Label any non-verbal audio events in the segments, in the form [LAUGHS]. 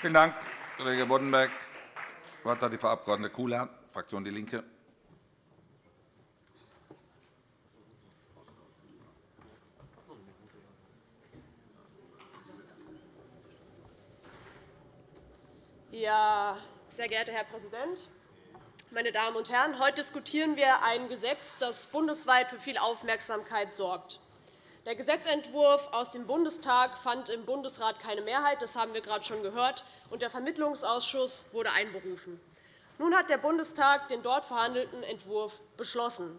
Vielen Dank, Kollege Boddenberg. Das Wort hat die Frau Abg. Kula, Fraktion DIE LINKE. Ja, sehr geehrter Herr Präsident, meine Damen und Herren! Heute diskutieren wir ein Gesetz, das bundesweit für viel Aufmerksamkeit sorgt. Der Gesetzentwurf aus dem Bundestag fand im Bundesrat keine Mehrheit. Das haben wir gerade schon gehört. und Der Vermittlungsausschuss wurde einberufen. Nun hat der Bundestag den dort verhandelten Entwurf beschlossen.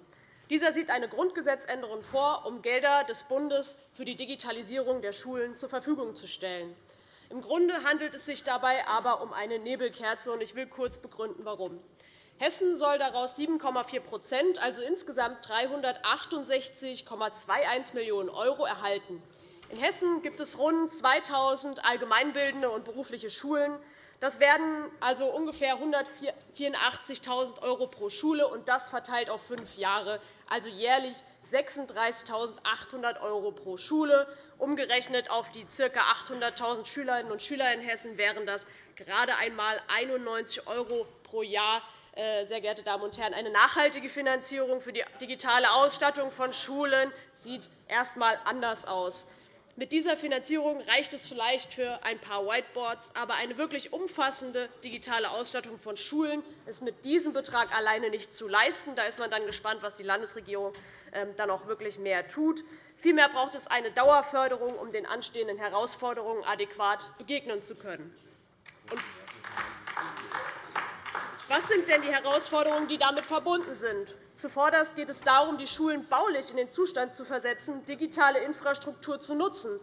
Dieser sieht eine Grundgesetzänderung vor, um Gelder des Bundes für die Digitalisierung der Schulen zur Verfügung zu stellen. Im Grunde handelt es sich dabei aber um eine Nebelkerze. Ich will kurz begründen, warum. Hessen soll daraus 7,4% also insgesamt 368,21 Millionen € erhalten. In Hessen gibt es rund 2.000 allgemeinbildende und berufliche Schulen. Das werden also ungefähr 184.000 € pro Schule, und das verteilt auf fünf Jahre, also jährlich 36.800 € pro Schule. Umgerechnet auf die ca. 800.000 Schülerinnen und Schüler in Hessen wären das gerade einmal 91 € pro Jahr. Äh, sehr geehrte Damen und Herren, eine nachhaltige Finanzierung für die digitale Ausstattung von Schulen sieht erst einmal anders aus. Mit dieser Finanzierung reicht es vielleicht für ein paar Whiteboards, aber eine wirklich umfassende digitale Ausstattung von Schulen ist mit diesem Betrag alleine nicht zu leisten. Da ist man dann gespannt, was die Landesregierung ähm, dann auch wirklich mehr tut. Vielmehr braucht es eine Dauerförderung, um den anstehenden Herausforderungen adäquat begegnen zu können. Was sind denn die Herausforderungen, die damit verbunden sind? Zuvorderst geht es darum, die Schulen baulich in den Zustand zu versetzen, digitale Infrastruktur zu nutzen.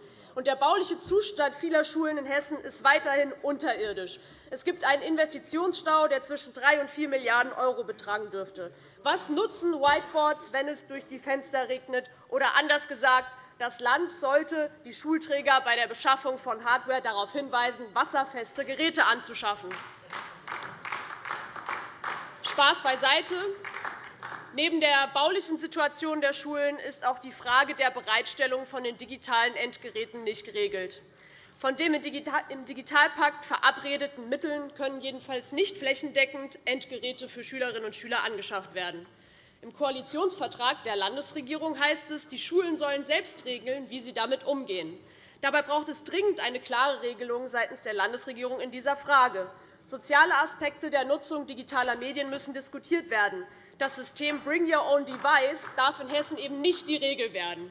Der bauliche Zustand vieler Schulen in Hessen ist weiterhin unterirdisch. Es gibt einen Investitionsstau, der zwischen 3 und 4 Milliarden € betragen dürfte. Was nutzen Whiteboards, wenn es durch die Fenster regnet? Oder anders gesagt, das Land sollte die Schulträger bei der Beschaffung von Hardware darauf hinweisen, wasserfeste Geräte anzuschaffen. Spaß beiseite. Neben der baulichen Situation der Schulen ist auch die Frage der Bereitstellung von den digitalen Endgeräten nicht geregelt. Von den im Digitalpakt verabredeten Mitteln können jedenfalls nicht flächendeckend Endgeräte für Schülerinnen und Schüler angeschafft werden. Im Koalitionsvertrag der Landesregierung heißt es, die Schulen sollen selbst regeln, wie sie damit umgehen. Dabei braucht es dringend eine klare Regelung seitens der Landesregierung in dieser Frage. Soziale Aspekte der Nutzung digitaler Medien müssen diskutiert werden. Das System Bring Your Own Device darf in Hessen eben nicht die Regel werden.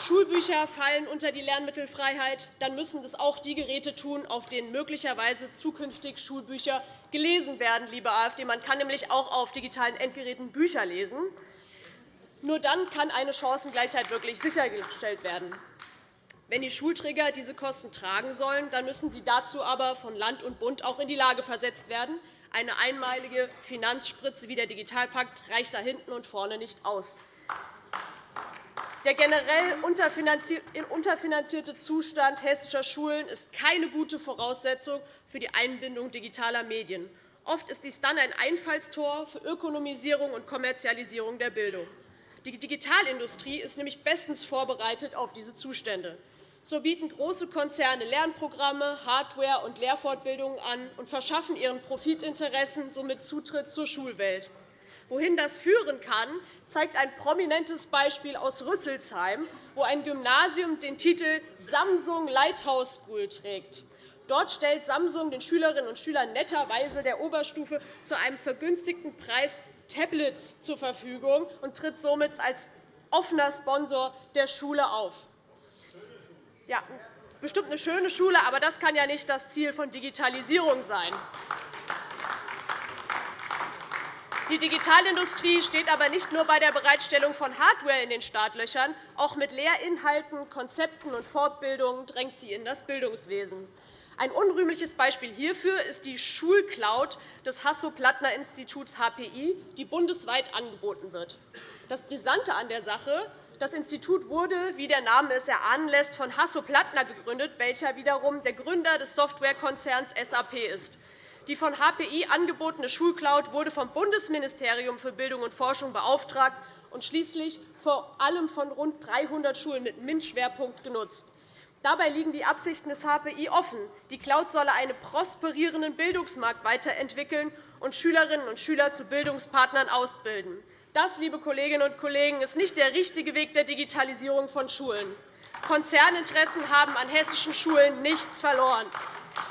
Schulbücher fallen unter die Lernmittelfreiheit, dann müssen das auch die Geräte tun, auf denen möglicherweise zukünftig Schulbücher gelesen werden, liebe AfD. Man kann nämlich auch auf digitalen Endgeräten Bücher lesen. Nur dann kann eine Chancengleichheit wirklich sichergestellt werden. Wenn die Schulträger diese Kosten tragen sollen, dann müssen sie dazu aber von Land und Bund auch in die Lage versetzt werden, eine einmalige Finanzspritze wie der Digitalpakt reicht da hinten und vorne nicht aus. Der generell unterfinanzierte Zustand hessischer Schulen ist keine gute Voraussetzung für die Einbindung digitaler Medien. Oft ist dies dann ein Einfallstor für Ökonomisierung und Kommerzialisierung der Bildung. Die Digitalindustrie ist nämlich bestens vorbereitet auf diese Zustände. So bieten große Konzerne Lernprogramme, Hardware und Lehrfortbildungen an und verschaffen ihren Profitinteressen somit Zutritt zur Schulwelt. Wohin das führen kann, zeigt ein prominentes Beispiel aus Rüsselsheim, wo ein Gymnasium den Titel Samsung Lighthouse School trägt. Dort stellt Samsung den Schülerinnen und Schülern netterweise der Oberstufe zu einem vergünstigten Preis Tablets zur Verfügung und tritt somit als offener Sponsor der Schule auf. Ja, bestimmt eine schöne Schule, aber das kann ja nicht das Ziel von Digitalisierung sein. Die Digitalindustrie steht aber nicht nur bei der Bereitstellung von Hardware in den Startlöchern. Auch mit Lehrinhalten, Konzepten und Fortbildungen drängt sie in das Bildungswesen. Ein unrühmliches Beispiel hierfür ist die Schulcloud des Hasso-Plattner-Instituts HPI, die bundesweit angeboten wird. Das Brisante an der Sache das Institut wurde, wie der Name es erahnen lässt, von Hasso Plattner gegründet, welcher wiederum der Gründer des Softwarekonzerns SAP ist. Die von HPI angebotene Schulcloud wurde vom Bundesministerium für Bildung und Forschung beauftragt und schließlich vor allem von rund 300 Schulen mit MINT-Schwerpunkt genutzt. Dabei liegen die Absichten des HPI offen. Die Cloud solle einen prosperierenden Bildungsmarkt weiterentwickeln und Schülerinnen und Schüler zu Bildungspartnern ausbilden. Das, liebe Kolleginnen und Kollegen, ist nicht der richtige Weg der Digitalisierung von Schulen. Konzerninteressen haben an hessischen Schulen nichts verloren,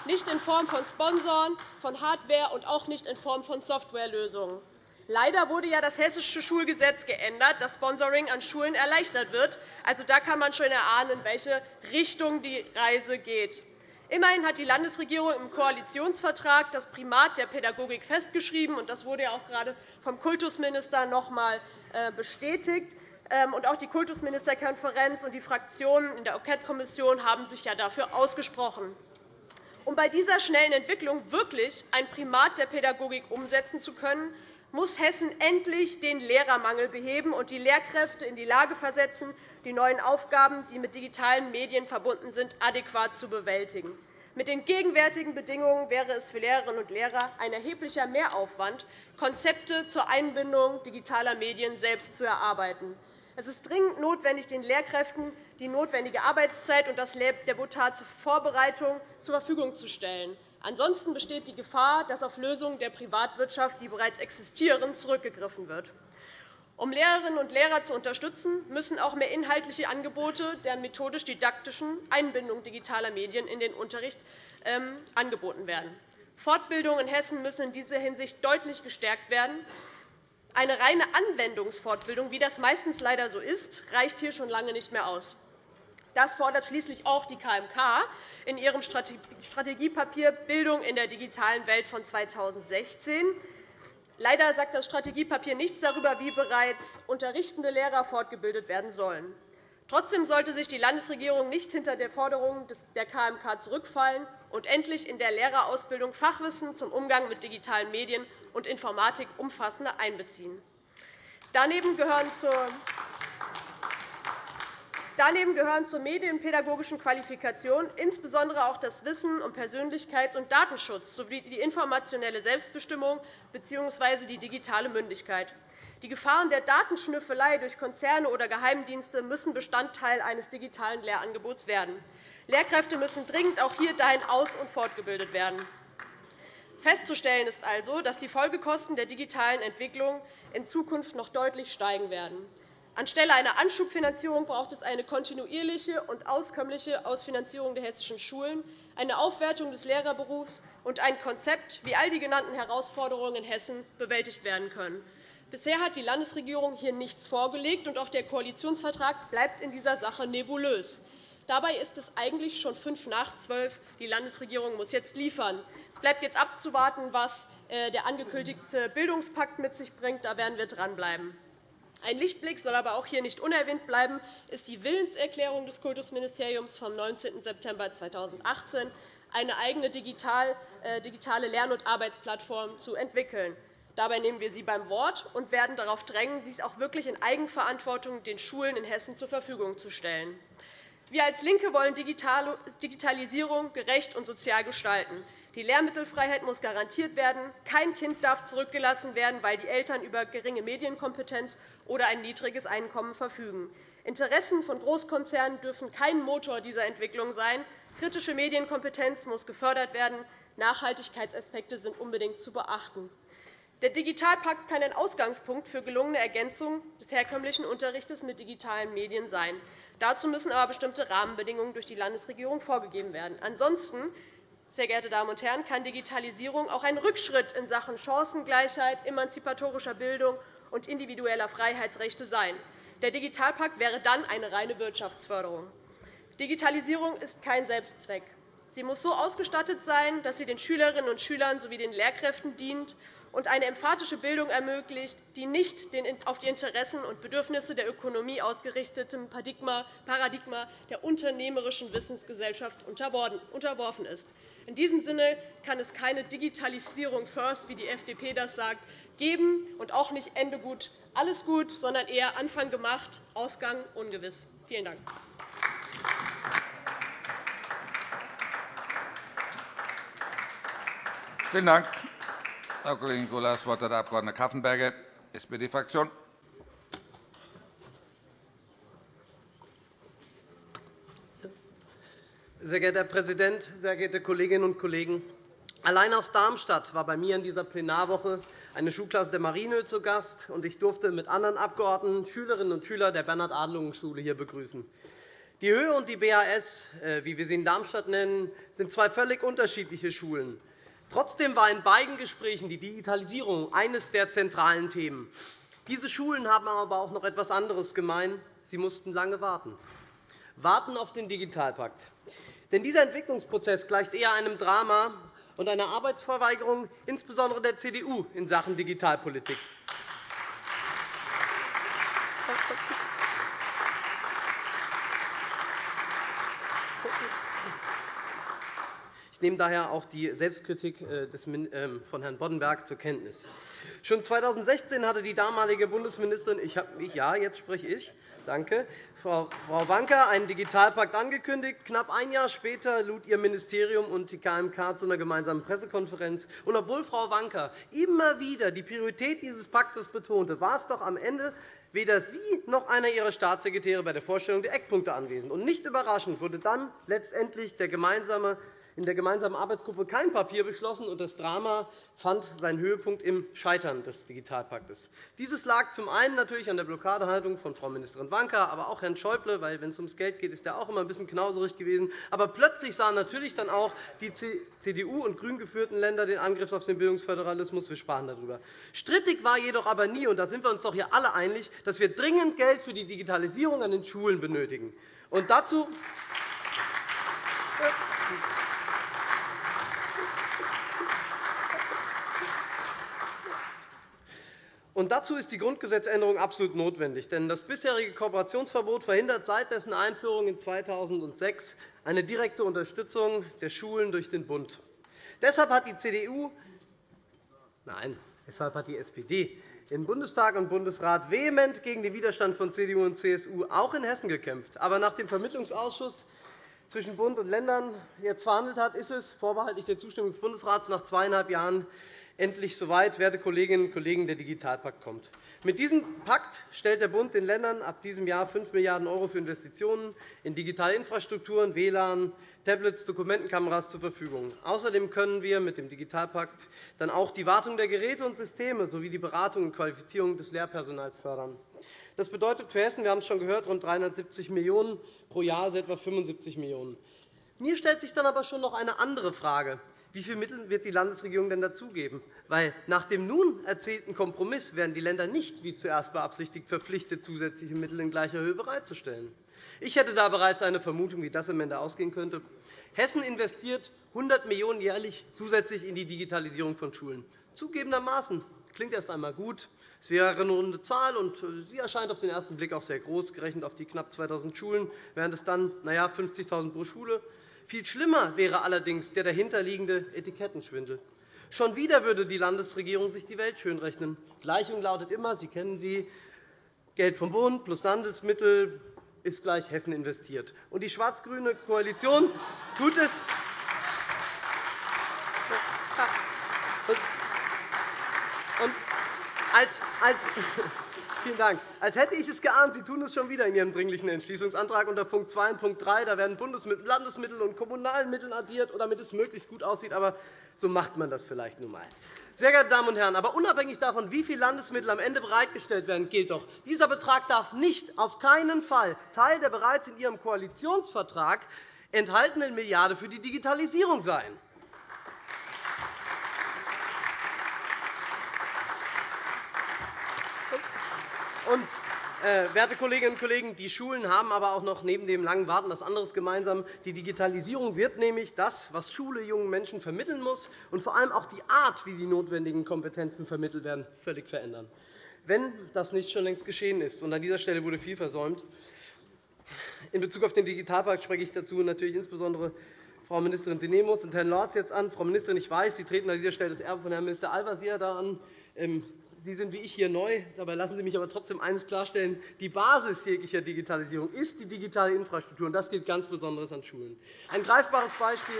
nicht in Form von Sponsoren, von Hardware und auch nicht in Form von Softwarelösungen. Leider wurde ja das Hessische Schulgesetz geändert, dass Sponsoring an Schulen erleichtert wird. Also, da kann man schon erahnen, in welche Richtung die Reise geht. Immerhin hat die Landesregierung im Koalitionsvertrag das Primat der Pädagogik festgeschrieben. Das wurde auch gerade vom Kultusminister noch einmal äh, bestätigt. Ähm, auch die Kultusministerkonferenz und die Fraktionen in der Enquete-Kommission haben sich dafür ausgesprochen. Um bei dieser schnellen Entwicklung wirklich ein Primat der Pädagogik umsetzen zu können, muss Hessen endlich den Lehrermangel beheben und die Lehrkräfte in die Lage versetzen, die neuen Aufgaben, die mit digitalen Medien verbunden sind, adäquat zu bewältigen. Mit den gegenwärtigen Bedingungen wäre es für Lehrerinnen und Lehrer ein erheblicher Mehraufwand, Konzepte zur Einbindung digitaler Medien selbst zu erarbeiten. Es ist dringend notwendig, den Lehrkräften die notwendige Arbeitszeit und das Debutat zur Vorbereitung zur Verfügung zu stellen. Ansonsten besteht die Gefahr, dass auf Lösungen der Privatwirtschaft, die bereits existieren, zurückgegriffen wird. Um Lehrerinnen und Lehrer zu unterstützen, müssen auch mehr inhaltliche Angebote der methodisch-didaktischen Einbindung digitaler Medien in den Unterricht ähm, angeboten werden. Fortbildungen in Hessen müssen in dieser Hinsicht deutlich gestärkt werden. Eine reine Anwendungsfortbildung, wie das meistens leider so ist, reicht hier schon lange nicht mehr aus. Das fordert schließlich auch die KMK in ihrem Strategiepapier Bildung in der digitalen Welt von 2016. Leider sagt das Strategiepapier nichts darüber, wie bereits unterrichtende Lehrer fortgebildet werden sollen. Trotzdem sollte sich die Landesregierung nicht hinter der Forderung der KMK zurückfallen und endlich in der Lehrerausbildung Fachwissen zum Umgang mit digitalen Medien und Informatik umfassender einbeziehen. Daneben gehören zur Daneben gehören zur medienpädagogischen Qualifikation insbesondere auch das Wissen um Persönlichkeits- und Datenschutz sowie die informationelle Selbstbestimmung bzw. die digitale Mündigkeit. Die Gefahren der Datenschnüffelei durch Konzerne oder Geheimdienste müssen Bestandteil eines digitalen Lehrangebots werden. Lehrkräfte müssen dringend auch hier dahin aus- und fortgebildet werden. Festzustellen ist also, dass die Folgekosten der digitalen Entwicklung in Zukunft noch deutlich steigen werden. Anstelle einer Anschubfinanzierung braucht es eine kontinuierliche und auskömmliche Ausfinanzierung der hessischen Schulen, eine Aufwertung des Lehrerberufs und ein Konzept, wie all die genannten Herausforderungen in Hessen bewältigt werden können. Bisher hat die Landesregierung hier nichts vorgelegt, und auch der Koalitionsvertrag bleibt in dieser Sache nebulös. Dabei ist es eigentlich schon fünf nach zwölf. Die Landesregierung muss jetzt liefern. Es bleibt jetzt abzuwarten, was äh, der angekündigte Bildungspakt mit sich bringt. Da werden wir dranbleiben. Ein Lichtblick soll aber auch hier nicht unerwähnt bleiben, ist die Willenserklärung des Kultusministeriums vom 19. September 2018, eine eigene äh, digitale Lern- und Arbeitsplattform zu entwickeln. Dabei nehmen wir Sie beim Wort und werden darauf drängen, dies auch wirklich in Eigenverantwortung den Schulen in Hessen zur Verfügung zu stellen. Wir als LINKE wollen Digitalisierung gerecht und sozial gestalten. Die Lehrmittelfreiheit muss garantiert werden. Kein Kind darf zurückgelassen werden, weil die Eltern über geringe Medienkompetenz oder ein niedriges Einkommen verfügen. Interessen von Großkonzernen dürfen kein Motor dieser Entwicklung sein. Kritische Medienkompetenz muss gefördert werden. Nachhaltigkeitsaspekte sind unbedingt zu beachten. Der Digitalpakt kann ein Ausgangspunkt für gelungene Ergänzung des herkömmlichen Unterrichts mit digitalen Medien sein. Dazu müssen aber bestimmte Rahmenbedingungen durch die Landesregierung vorgegeben werden. Ansonsten sehr geehrte Damen und Herren, kann Digitalisierung auch ein Rückschritt in Sachen Chancengleichheit, emanzipatorischer Bildung und individueller Freiheitsrechte sein. Der Digitalpakt wäre dann eine reine Wirtschaftsförderung. Digitalisierung ist kein Selbstzweck. Sie muss so ausgestattet sein, dass sie den Schülerinnen und Schülern sowie den Lehrkräften dient und eine emphatische Bildung ermöglicht, die nicht auf die Interessen und Bedürfnisse der Ökonomie ausgerichtetem Paradigma der unternehmerischen Wissensgesellschaft unterworfen ist. In diesem Sinne kann es keine Digitalisierung first, wie die FDP das sagt, geben und auch nicht Ende gut, alles gut, sondern eher Anfang gemacht, Ausgang ungewiss. Vielen Dank. Vielen Dank. Frau Kollegin Gruller. Das Wort hat der Abg. Kaffenberger, SPD-Fraktion. Sehr geehrter Herr Präsident, sehr geehrte Kolleginnen und Kollegen! Allein aus Darmstadt war bei mir in dieser Plenarwoche eine Schulklasse der Marienö zu Gast, und ich durfte mit anderen Abgeordneten Schülerinnen und Schüler der Bernhard-Adelungen-Schule hier begrüßen. Die Höhe und die BAS, äh, wie wir sie in Darmstadt nennen, sind zwei völlig unterschiedliche Schulen. Trotzdem war in beiden Gesprächen die Digitalisierung eines der zentralen Themen. Diese Schulen haben aber auch noch etwas anderes gemein. Sie mussten lange warten. Warten auf den Digitalpakt. Denn dieser Entwicklungsprozess gleicht eher einem Drama und einer Arbeitsverweigerung, insbesondere der CDU, in Sachen Digitalpolitik. Ich nehme daher auch die Selbstkritik äh, ähm, von Herrn Boddenberg zur Kenntnis. Schon 2016 hatte die damalige Bundesministerin, ich habe mich, ja, jetzt spreche ich, danke, Frau Wanka einen Digitalpakt angekündigt. Knapp ein Jahr später lud Ihr Ministerium und die KMK zu einer gemeinsamen Pressekonferenz. Und obwohl Frau Wanka immer wieder die Priorität dieses Paktes betonte, war es doch am Ende weder sie noch einer ihrer Staatssekretäre bei der Vorstellung der Eckpunkte anwesend. Und nicht überraschend wurde dann letztendlich der gemeinsame in der gemeinsamen Arbeitsgruppe kein Papier beschlossen, und das Drama fand seinen Höhepunkt im Scheitern des Digitalpaktes. Dieses lag zum einen natürlich an der Blockadehaltung von Frau Ministerin Wanka, aber auch Herrn Schäuble, weil wenn es ums Geld geht, ist er auch immer ein bisschen knauserig gewesen. Aber plötzlich sahen natürlich dann auch die CDU und grün geführten Länder den Angriff auf den Bildungsföderalismus. Wir sprachen darüber. Strittig war jedoch aber nie, und da sind wir uns doch hier alle einig, dass wir dringend Geld für die Digitalisierung an den Schulen benötigen. Und dazu Und dazu ist die Grundgesetzänderung absolut notwendig. Denn das bisherige Kooperationsverbot verhindert seit dessen Einführung in 2006 eine direkte Unterstützung der Schulen durch den Bund. Deshalb hat die CDU Nein, deshalb hat die SPD in Bundestag und Bundesrat vehement gegen den Widerstand von CDU und CSU auch in Hessen gekämpft. Aber nach dem Vermittlungsausschuss zwischen Bund und Ländern jetzt verhandelt hat, ist es vorbehaltlich der Zustimmung des Bundesrats nach zweieinhalb Jahren endlich soweit, werte Kolleginnen und Kollegen, der Digitalpakt kommt. Mit diesem Pakt stellt der Bund den Ländern ab diesem Jahr 5 Milliarden € für Investitionen in digitale Infrastrukturen, WLAN, Tablets, Dokumentenkameras zur Verfügung. Außerdem können wir mit dem Digitalpakt dann auch die Wartung der Geräte und Systeme sowie die Beratung und Qualifizierung des Lehrpersonals fördern. Das bedeutet für Hessen, wir haben es schon gehört, rund 370 Millionen € pro Jahr, also etwa 75 Millionen €. Mir stellt sich dann aber schon noch eine andere Frage. Wie viele Mittel wird die Landesregierung denn dazugeben? Weil nach dem nun erzielten Kompromiss werden die Länder nicht, wie zuerst beabsichtigt, verpflichtet, zusätzliche Mittel in gleicher Höhe bereitzustellen. Ich hätte da bereits eine Vermutung, wie das am Ende ausgehen könnte. Hessen investiert 100 Millionen € jährlich zusätzlich in die Digitalisierung von Schulen. Zugegebenermaßen klingt erst einmal gut. Es wäre eine runde Zahl, und sie erscheint auf den ersten Blick auch sehr groß, gerechnet auf die knapp 2.000 Schulen, wären es dann na ja, 50.000 € pro Schule. Viel schlimmer wäre allerdings der dahinterliegende Etikettenschwindel. Schon wieder würde die Landesregierung sich die Welt schönrechnen. Die Gleichung lautet immer, Sie kennen sie, Geld vom Bund plus Landesmittel ist gleich Hessen investiert. Und die schwarz-grüne Koalition tut es. Und als, als, [LAUGHS] Vielen Dank. Als hätte ich es geahnt, Sie tun es schon wieder in Ihrem Dringlichen Entschließungsantrag unter Punkt 2 und Punkt 3. Da werden Bundesmittel, Landesmittel und kommunalen Mittel addiert, damit es möglichst gut aussieht. Aber so macht man das vielleicht nun einmal. Sehr geehrte Damen und Herren, aber unabhängig davon, wie viele Landesmittel am Ende bereitgestellt werden, gilt doch, dieser Betrag darf nicht auf keinen Fall Teil der bereits in Ihrem Koalitionsvertrag enthaltenen Milliarde für die Digitalisierung sein. Und, äh, werte Kolleginnen und Kollegen, die Schulen haben aber auch noch neben dem langen Warten etwas anderes gemeinsam. Die Digitalisierung wird nämlich das, was Schule jungen Menschen vermitteln muss, und vor allem auch die Art, wie die notwendigen Kompetenzen vermittelt werden, völlig verändern. Wenn das nicht schon längst geschehen ist, und an dieser Stelle wurde viel versäumt, in Bezug auf den Digitalpakt spreche ich dazu natürlich insbesondere Frau Ministerin Sinemus und Herrn Lorz jetzt an. Frau Ministerin, ich weiß, Sie treten an dieser Stelle das Erbe von Herrn Minister Al-Wazir an. Sie sind wie ich hier neu. Dabei lassen Sie mich aber trotzdem eines klarstellen. Die Basis jeglicher Digitalisierung ist die digitale Infrastruktur. und Das gilt ganz besonders an Schulen. Ein greifbares Beispiel.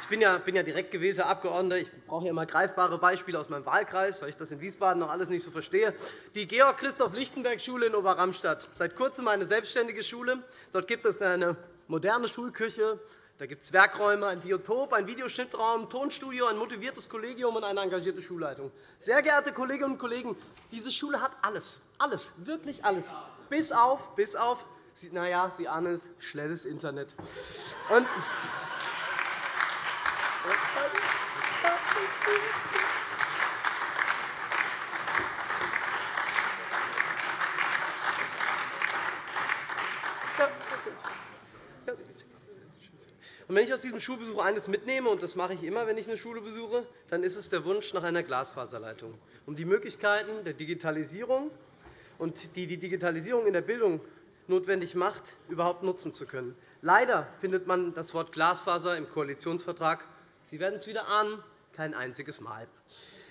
Ich bin ja, bin ja direkt gewählter Abgeordneter. Ich brauche ja immer greifbare Beispiele aus meinem Wahlkreis, weil ich das in Wiesbaden noch alles nicht so verstehe. Die Georg-Christoph-Lichtenberg-Schule in Oberramstadt, seit kurzem eine selbstständige Schule. Dort gibt es eine moderne Schulküche, da gibt es Werkräume, ein Biotop, ein Videoschnittraum, ein Tonstudio, ein motiviertes Kollegium und eine engagierte Schulleitung. Sehr geehrte Kolleginnen und Kollegen, diese Schule hat alles, alles, wirklich alles, bis auf, bis auf na ja, Sie ahnen es, schnelles Internet. Und wenn ich aus diesem Schulbesuch eines mitnehme, und das mache ich immer, wenn ich eine Schule besuche, dann ist es der Wunsch nach einer Glasfaserleitung, um die Möglichkeiten der Digitalisierung und die die Digitalisierung in der Bildung notwendig macht, überhaupt nutzen zu können. Leider findet man das Wort Glasfaser im Koalitionsvertrag Sie werden es wieder ahnen, kein einziges Mal.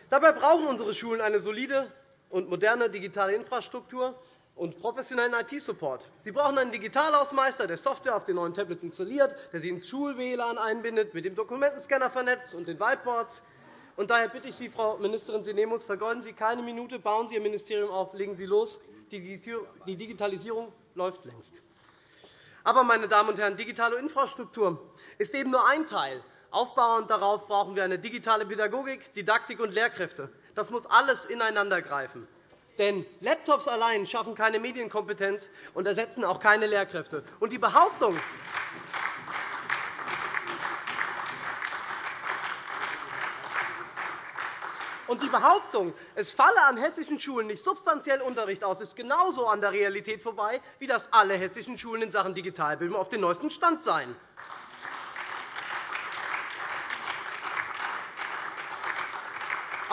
Dabei brauchen unsere Schulen eine solide und moderne digitale Infrastruktur und professionellen IT-Support. Sie brauchen einen Digitalhausmeister, der Software auf den neuen Tablets installiert, der sie ins Schul-WLAN einbindet, mit dem Dokumentenscanner vernetzt und den Whiteboards. Und daher bitte ich Sie, Frau Ministerin Sinemus, vergeuden Sie keine Minute, bauen Sie Ihr Ministerium auf, legen Sie los. Die Digitalisierung läuft längst. Aber, meine Damen und Herren, digitale Infrastruktur ist eben nur ein Teil Aufbauend darauf brauchen wir eine digitale Pädagogik, Didaktik und Lehrkräfte. Das muss alles ineinandergreifen. Denn Laptops allein schaffen keine Medienkompetenz und ersetzen auch keine Lehrkräfte. Und die Behauptung, Und die Behauptung, es falle an hessischen Schulen nicht substanziell Unterricht aus, ist genauso an der Realität vorbei, wie dass alle hessischen Schulen in Sachen Digitalbildung auf dem neuesten Stand seien.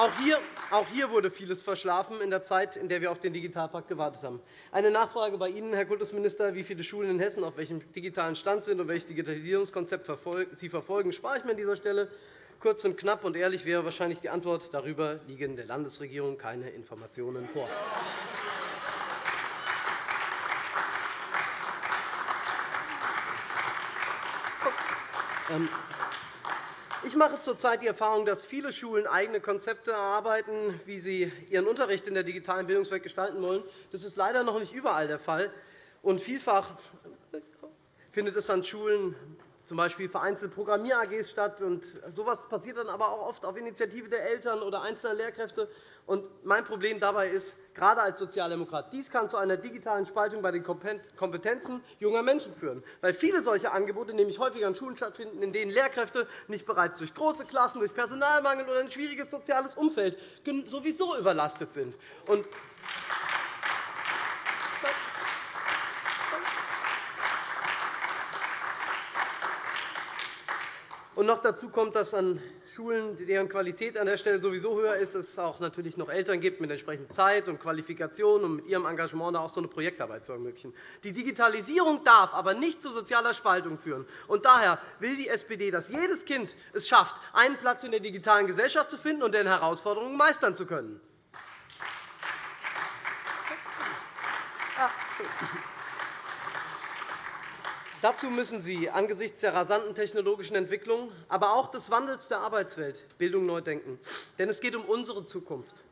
Auch hier, auch hier wurde vieles verschlafen in der Zeit, in der wir auf den Digitalpakt gewartet haben. Eine Nachfrage bei Ihnen, Herr Kultusminister, wie viele Schulen in Hessen auf welchem digitalen Stand sind und welches Digitalisierungskonzept Sie verfolgen, spare ich mir an dieser Stelle. Kurz und knapp und ehrlich wäre wahrscheinlich die Antwort. Darüber liegen der Landesregierung keine Informationen vor. Ähm, ich mache zurzeit die Erfahrung, dass viele Schulen eigene Konzepte erarbeiten, wie sie ihren Unterricht in der digitalen Bildungswelt gestalten wollen. Das ist leider noch nicht überall der Fall. Und vielfach findet es an Schulen z. B. vereinzelt Programmier-AGs statt. So etwas passiert dann aber auch oft auf Initiative der Eltern oder einzelner Lehrkräfte. mein Problem dabei ist, gerade als Sozialdemokrat, dies kann zu einer digitalen Spaltung bei den Kompetenzen junger Menschen führen, weil viele solcher Angebote nämlich häufig an Schulen stattfinden, in denen Lehrkräfte nicht bereits durch große Klassen, durch Personalmangel oder ein schwieriges soziales Umfeld sowieso überlastet sind. Und noch dazu kommt, dass an Schulen, deren Qualität an der Stelle sowieso höher ist, es auch natürlich noch Eltern gibt mit entsprechend Zeit und Qualifikation und mit ihrem Engagement auch so eine Projektarbeit zu ermöglichen. Die Digitalisierung darf aber nicht zu sozialer Spaltung führen. Und daher will die SPD, dass jedes Kind es schafft, einen Platz in der digitalen Gesellschaft zu finden und deren Herausforderungen meistern zu können. Dazu müssen Sie angesichts der rasanten technologischen Entwicklung, aber auch des Wandels der Arbeitswelt Bildung neu denken. Denn es geht um unsere Zukunft.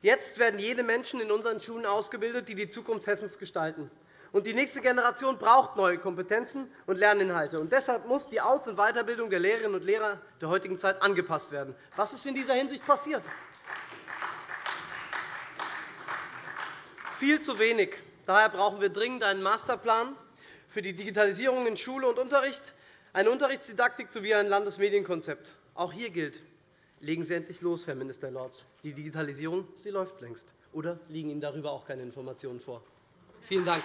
Jetzt werden jene Menschen in unseren Schulen ausgebildet, die die Zukunft Hessens gestalten. Und die nächste Generation braucht neue Kompetenzen und Lerninhalte. Und deshalb muss die Aus- und Weiterbildung der Lehrerinnen und Lehrer der heutigen Zeit angepasst werden. Was ist in dieser Hinsicht passiert? Viel zu wenig. Daher brauchen wir dringend einen Masterplan für die Digitalisierung in Schule und Unterricht, eine Unterrichtsdidaktik sowie ein Landesmedienkonzept. Auch hier gilt, legen Sie endlich los, Herr Minister Lorz. Die Digitalisierung sie läuft längst. Oder liegen Ihnen darüber auch keine Informationen vor? Vielen Dank.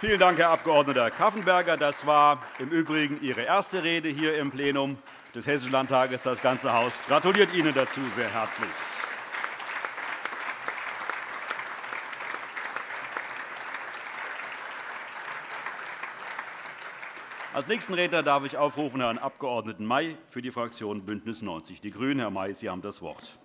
Vielen Dank, Herr Abg. Kaffenberger. Das war im Übrigen Ihre erste Rede hier im Plenum des Hessischen Landtages. Das ganze Haus gratuliert Ihnen dazu sehr herzlich. Als nächsten Redner darf ich aufrufen Herrn Abg. May für die Fraktion BÜNDNIS 90 die GRÜNEN. Herr May, Sie haben das Wort.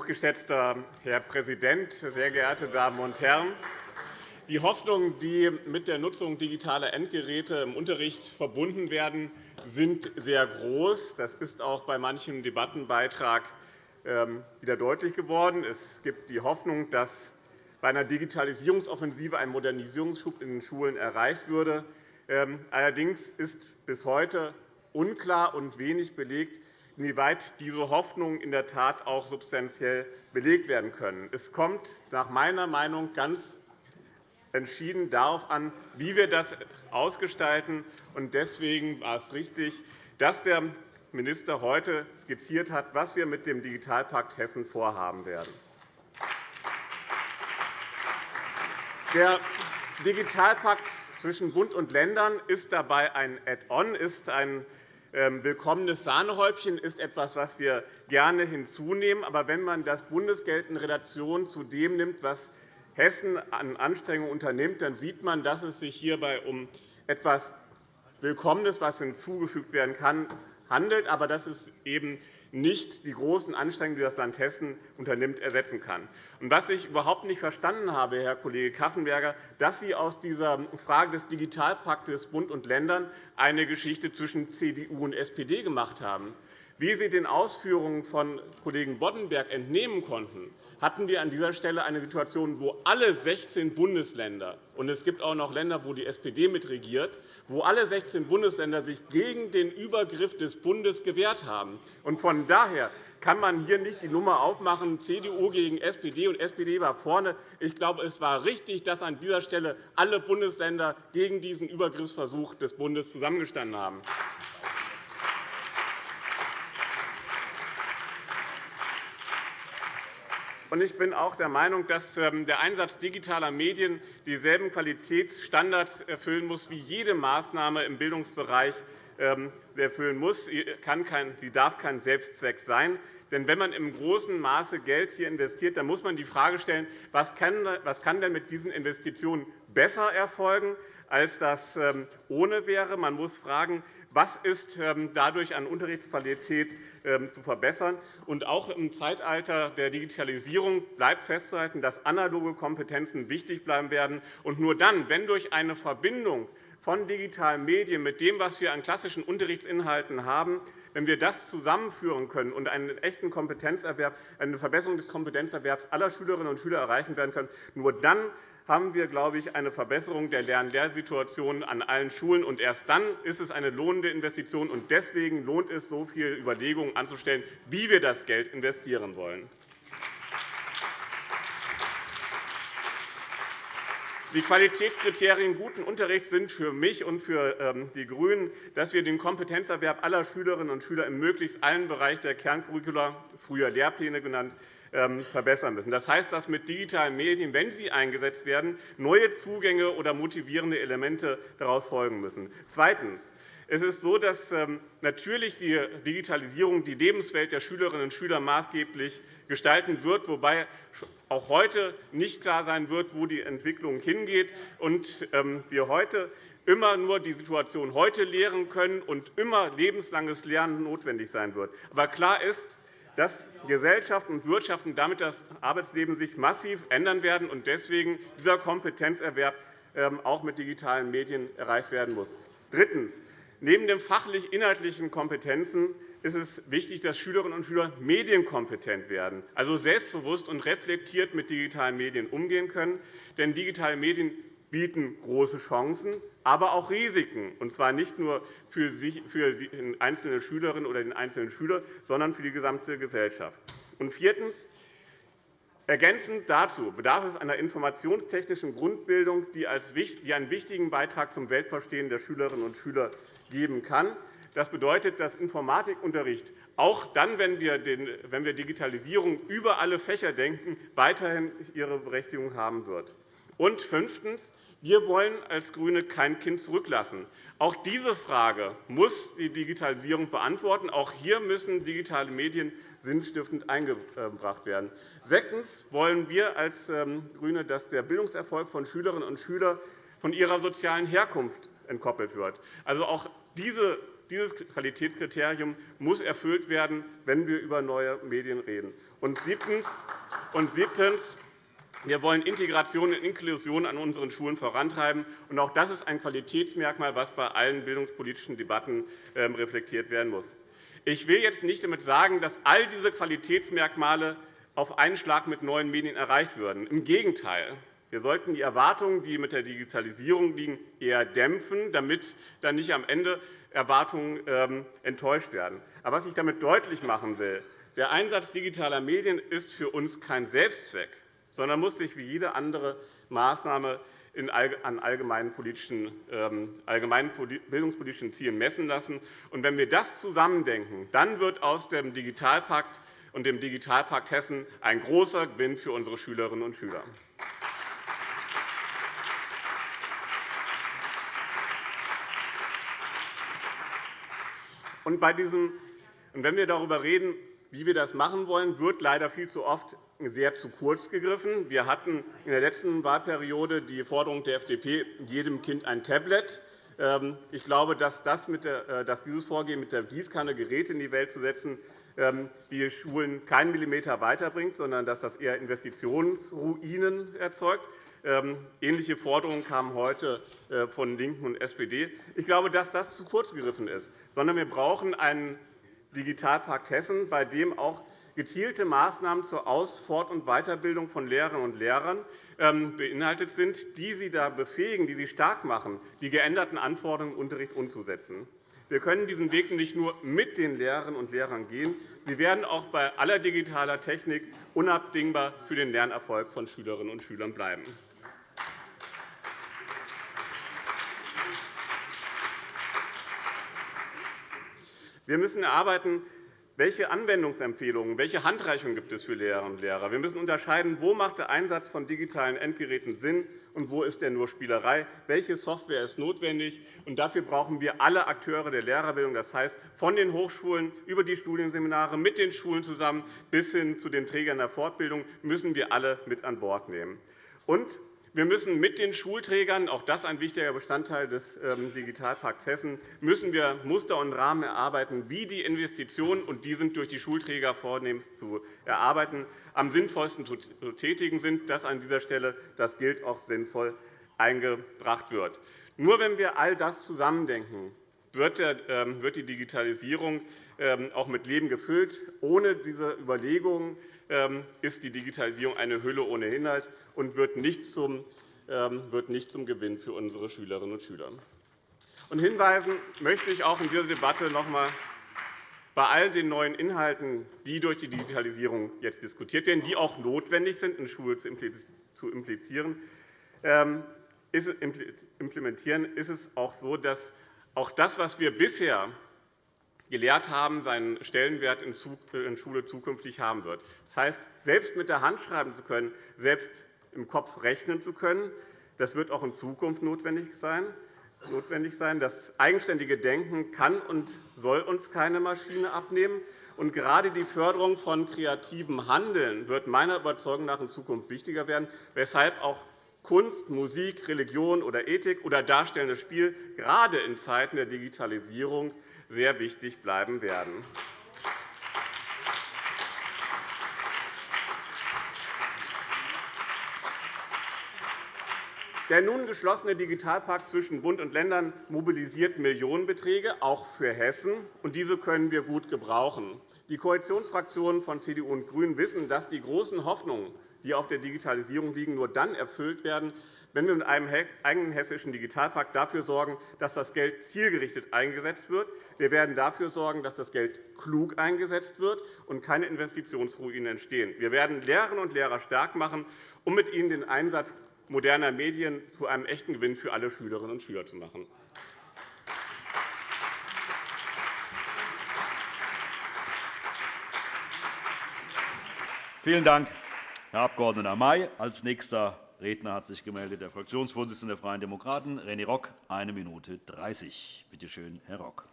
Hochgeschätzter Herr Präsident, sehr geehrte Damen und Herren! Die Hoffnungen, die mit der Nutzung digitaler Endgeräte im Unterricht verbunden werden, sind sehr groß. Das ist auch bei manchem Debattenbeitrag ähm, wieder deutlich geworden. Es gibt die Hoffnung, dass bei einer Digitalisierungsoffensive ein Modernisierungsschub in den Schulen erreicht würde. Ähm, allerdings ist bis heute unklar und wenig belegt, inwieweit diese Hoffnungen in der Tat auch substanziell belegt werden können. Es kommt nach meiner Meinung ganz entschieden darauf an, wie wir das ausgestalten. Deswegen war es richtig, dass der Minister heute skizziert hat, was wir mit dem Digitalpakt Hessen vorhaben werden. Der Digitalpakt zwischen Bund und Ländern ist dabei ein Add-on, ist ein willkommenes Sahnehäubchen ist etwas, was wir gerne hinzunehmen. Aber wenn man das Bundesgeld in Relation zu dem nimmt, was Hessen an Anstrengungen unternimmt, dann sieht man, dass es sich hierbei um etwas Willkommenes, was hinzugefügt werden kann, handelt, aber dass es eben nicht die großen Anstrengungen, die das Land Hessen unternimmt, ersetzen kann. Was ich überhaupt nicht verstanden habe, Herr Kollege Kaffenberger, dass Sie aus dieser Frage des Digitalpaktes Bund und Ländern eine Geschichte zwischen CDU und SPD gemacht haben. Wie Sie den Ausführungen von Kollegen Boddenberg entnehmen konnten, hatten wir an dieser Stelle eine Situation, wo alle 16 Bundesländer – und es gibt auch noch Länder, wo die SPD mitregiert – wo alle 16 Bundesländer sich gegen den Übergriff des Bundes gewehrt haben. Von daher kann man hier nicht die Nummer aufmachen, CDU gegen SPD, und SPD war vorne. Ich glaube, es war richtig, dass an dieser Stelle alle Bundesländer gegen diesen Übergriffsversuch des Bundes zusammengestanden haben. Ich bin auch der Meinung, dass ähm, der Einsatz digitaler Medien dieselben Qualitätsstandards erfüllen muss, wie jede Maßnahme im Bildungsbereich ähm, erfüllen muss. Sie darf kein Selbstzweck sein. Denn wenn man im großen Maße Geld hier investiert, dann muss man die Frage stellen, was kann denn mit diesen Investitionen besser erfolgen, als das ähm, ohne wäre. Man muss fragen, was ist ähm, dadurch an Unterrichtsqualität ähm, zu verbessern. Und auch im Zeitalter der Digitalisierung bleibt festzuhalten, dass analoge Kompetenzen wichtig bleiben werden. Und nur dann, wenn durch eine Verbindung von digitalen Medien mit dem, was wir an klassischen Unterrichtsinhalten haben, wenn wir das zusammenführen können und einen echten Kompetenzerwerb, eine Verbesserung des Kompetenzerwerbs aller Schülerinnen und Schüler erreichen werden können, nur dann haben wir, glaube ich, eine Verbesserung der Lern-Lehrsituation an allen Schulen. Und erst dann ist es eine lohnende Investition. Und deswegen lohnt es, so viele Überlegungen anzustellen, wie wir das Geld investieren wollen. Die Qualitätskriterien guten Unterrichts sind für mich und für ähm, die GRÜNEN, dass wir den Kompetenzerwerb aller Schülerinnen und Schüler in möglichst allen Bereichen der Kerncurricula, früher Lehrpläne genannt, ähm, verbessern müssen. Das heißt, dass mit digitalen Medien, wenn sie eingesetzt werden, neue Zugänge oder motivierende Elemente daraus folgen müssen. Zweitens. Es ist so, dass ähm, natürlich die Digitalisierung die Lebenswelt der Schülerinnen und Schüler maßgeblich gestalten wird, wobei auch heute nicht klar sein wird, wo die Entwicklung hingeht, und ähm, wir heute immer nur die Situation heute lehren können und immer lebenslanges Lernen notwendig sein wird. Aber klar ist, dass Gesellschaft und Wirtschaft und damit das Arbeitsleben sich massiv ändern werden und deswegen dieser Kompetenzerwerb ähm, auch mit digitalen Medien erreicht werden muss. Drittens. Neben den fachlich-inhaltlichen Kompetenzen ist es wichtig, dass Schülerinnen und Schüler medienkompetent werden, also selbstbewusst und reflektiert mit digitalen Medien umgehen können. Denn digitale Medien bieten große Chancen, aber auch Risiken, und zwar nicht nur für die einzelne Schülerin oder den einzelnen Schüler, sondern für die gesamte Gesellschaft. Und viertens. Ergänzend dazu bedarf es einer informationstechnischen Grundbildung, die einen wichtigen Beitrag zum Weltverstehen der Schülerinnen und Schüler geben kann. Das bedeutet, dass Informatikunterricht auch dann, wenn wir Digitalisierung über alle Fächer denken, weiterhin ihre Berechtigung haben wird. Und fünftens. Wir wollen als GRÜNE kein Kind zurücklassen. Auch diese Frage muss die Digitalisierung beantworten. Auch hier müssen digitale Medien sinnstiftend eingebracht werden. Sechstens wollen wir als ähm, GRÜNE, dass der Bildungserfolg von Schülerinnen und Schülern von ihrer sozialen Herkunft entkoppelt wird. Also auch diese dieses Qualitätskriterium muss erfüllt werden, wenn wir über neue Medien reden. Und siebtens, wir wollen Integration und Inklusion an unseren Schulen vorantreiben. Auch das ist ein Qualitätsmerkmal, das bei allen bildungspolitischen Debatten ähm, reflektiert werden muss. Ich will jetzt nicht damit sagen, dass all diese Qualitätsmerkmale auf einen Schlag mit neuen Medien erreicht würden. Im Gegenteil. Wir sollten die Erwartungen, die mit der Digitalisierung liegen, eher dämpfen, damit dann nicht am Ende Erwartungen ähm, enttäuscht werden. Aber was ich damit deutlich machen will, der Einsatz digitaler Medien ist für uns kein Selbstzweck, sondern muss sich wie jede andere Maßnahme an allgemeinen, ähm, allgemeinen bildungspolitischen Zielen messen lassen. Und wenn wir das zusammendenken, dann wird aus dem Digitalpakt und dem Digitalpakt Hessen ein großer Gewinn für unsere Schülerinnen und Schüler. Und bei diesem, und wenn wir darüber reden, wie wir das machen wollen, wird leider viel zu oft sehr zu kurz gegriffen. Wir hatten in der letzten Wahlperiode die Forderung der FDP, jedem Kind ein Tablet. Ähm, ich glaube, dass, das der, äh, dass dieses Vorgehen mit der Gießkanne Geräte in die Welt zu setzen, die Schulen keinen Millimeter weiterbringt, sondern dass das eher Investitionsruinen erzeugt. Ähm, ähnliche Forderungen kamen heute äh, von LINKEN und SPD. Ich glaube, dass das zu kurz gegriffen ist, sondern wir brauchen einen Digitalpakt Hessen, bei dem auch gezielte Maßnahmen zur Aus-, Fort- und Weiterbildung von Lehrerinnen und Lehrern ähm, beinhaltet sind, die sie da befähigen, die sie stark machen, die geänderten Anforderungen im Unterricht umzusetzen. Wir können diesen Weg nicht nur mit den Lehrerinnen und Lehrern gehen. Sie werden auch bei aller digitaler Technik unabdingbar für den Lernerfolg von Schülerinnen und Schülern bleiben. Wir müssen erarbeiten, welche Anwendungsempfehlungen, welche Handreichungen gibt es für Lehrerinnen und Lehrer? Wir müssen unterscheiden, wo macht der Einsatz von digitalen Endgeräten Sinn und wo ist der nur Spielerei? Welche Software ist notwendig? Und dafür brauchen wir alle Akteure der Lehrerbildung, das heißt von den Hochschulen über die Studienseminare mit den Schulen zusammen bis hin zu den Trägern der Fortbildung müssen wir alle mit an Bord nehmen. Und wir müssen mit den Schulträgern, auch das ein wichtiger Bestandteil des ähm, Digitalpakts Hessen, müssen wir Muster und Rahmen erarbeiten, wie die Investitionen, und die sind durch die Schulträger vornehmlich zu erarbeiten, am sinnvollsten zu tätigen sind, dass an dieser Stelle das Geld auch sinnvoll eingebracht wird. Nur wenn wir all das zusammendenken, wird ähm, die Digitalisierung ähm, auch mit Leben gefüllt. Ohne diese Überlegungen ist die Digitalisierung eine Hülle ohne Inhalt und wird nicht zum, ähm, wird nicht zum Gewinn für unsere Schülerinnen und Schüler. Und hinweisen möchte ich auch in dieser Debatte noch einmal bei all den neuen Inhalten, die durch die Digitalisierung jetzt diskutiert werden, die auch notwendig sind, in Schule zu implizieren, ähm, implementieren, ist es auch so, dass auch das, was wir bisher gelehrt haben, seinen Stellenwert in Schule zukünftig haben wird. Das heißt, selbst mit der Hand schreiben zu können, selbst im Kopf rechnen zu können, das wird auch in Zukunft notwendig sein. Das eigenständige Denken kann und soll uns keine Maschine abnehmen. Und gerade die Förderung von kreativem Handeln wird meiner Überzeugung nach in Zukunft wichtiger werden, weshalb auch Kunst, Musik, Religion oder Ethik oder darstellendes Spiel gerade in Zeiten der Digitalisierung sehr wichtig bleiben werden. Der nun geschlossene Digitalpakt zwischen Bund und Ländern mobilisiert Millionenbeträge, auch für Hessen. und Diese können wir gut gebrauchen. Die Koalitionsfraktionen von CDU und GRÜNEN wissen, dass die großen Hoffnungen, die auf der Digitalisierung liegen, nur dann erfüllt werden, wenn wir mit einem eigenen hessischen Digitalpakt dafür sorgen, dass das Geld zielgerichtet eingesetzt wird. Wir werden dafür sorgen, dass das Geld klug eingesetzt wird und keine Investitionsruinen entstehen. Wir werden Lehrerinnen und Lehrer stark machen, um mit ihnen den Einsatz moderner Medien zu einem echten Gewinn für alle Schülerinnen und Schüler zu machen. Vielen Dank, Herr Abg. May. Als nächster Redner hat sich gemeldet. Der Fraktionsvorsitzende der Freien Demokraten, René Rock, 1 Minute 30. Bitte schön, Herr Rock.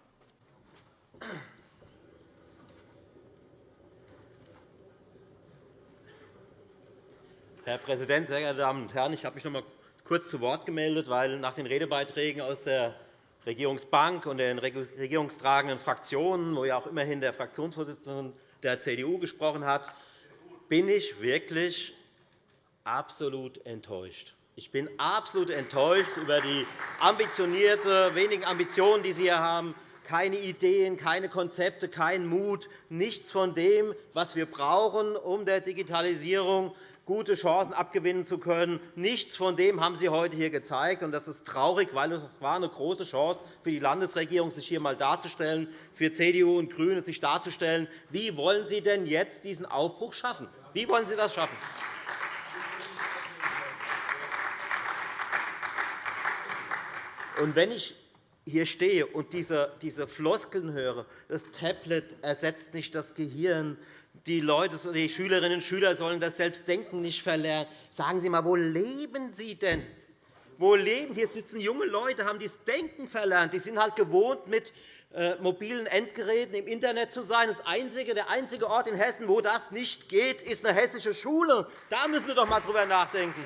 Herr Präsident, sehr geehrte Damen und Herren! Ich habe mich noch einmal kurz zu Wort gemeldet, weil nach den Redebeiträgen aus der Regierungsbank und den regierungstragenden Fraktionen, wo ja auch immerhin der Fraktionsvorsitzende der CDU gesprochen hat, bin ich wirklich absolut enttäuscht. Ich bin absolut enttäuscht über die ambitionierte, wenigen Ambitionen, die Sie hier haben. Keine Ideen, keine Konzepte, kein Mut, nichts von dem, was wir brauchen, um der Digitalisierung gute Chancen abgewinnen zu können. Nichts von dem haben Sie heute hier gezeigt. Das ist traurig, weil es war eine große Chance für die Landesregierung, sich hier einmal darzustellen, für CDU und GRÜNE sich darzustellen. Wie wollen Sie denn jetzt diesen Aufbruch schaffen? Wie wollen Sie das schaffen? Und wenn ich hier stehe und diese, Floskeln höre, das Tablet ersetzt nicht das Gehirn, die, Leute, die Schülerinnen und Schüler sollen das Selbstdenken nicht verlernen. Sagen Sie einmal, wo leben Sie denn? Wo leben Sie? Hier sitzen junge Leute, haben das Denken verlernt. Die sind halt gewohnt, mit äh, mobilen Endgeräten im Internet zu sein. Das einzige, der einzige Ort in Hessen, wo das nicht geht, ist eine hessische Schule. Da müssen Sie doch einmal drüber nachdenken.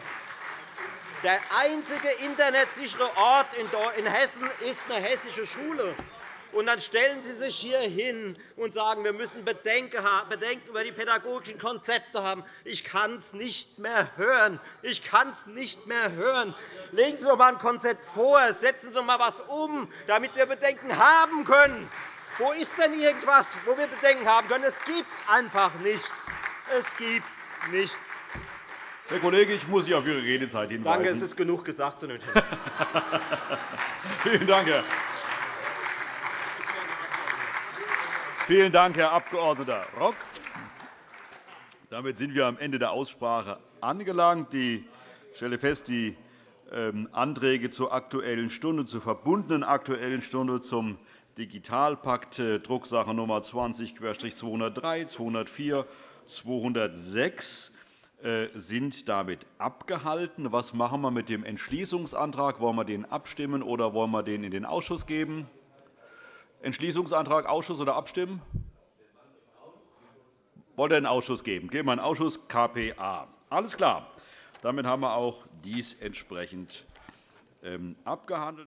Der einzige internetsichere Ort in Hessen ist eine hessische Schule. Und dann stellen Sie sich hier hin und sagen, wir müssen Bedenken über die pädagogischen Konzepte haben. Ich kann es nicht mehr hören. Ich kann es nicht mehr hören. Legen Sie doch einmal ein Konzept vor. Setzen Sie doch einmal etwas um, damit wir Bedenken haben können. Wo ist denn irgendwas, wo wir Bedenken haben können? Es gibt einfach nichts. Es gibt nichts. Herr Kollege, ich muss Sie auf Ihre Redezeit hinweisen. Danke, es ist genug gesagt zu dem Thema. [LAUGHS] Vielen Dank, Herr Vielen Dank, Herr Abg. Rock. Damit sind wir am Ende der Aussprache angelangt. Ich stelle fest, die ähm, Anträge zur Aktuellen Stunde, zur verbundenen Aktuellen Stunde zum Digitalpakt, äh, Drucksache Nummer 20-203, 204, 206 sind damit abgehalten. Was machen wir mit dem Entschließungsantrag? Wollen wir den abstimmen oder wollen wir den in den Ausschuss geben? Entschließungsantrag Ausschuss oder abstimmen? Wollt ihr einen Ausschuss geben? Geben wir einen Ausschuss KPA. Alles klar. Damit haben wir auch dies entsprechend ähm, abgehandelt.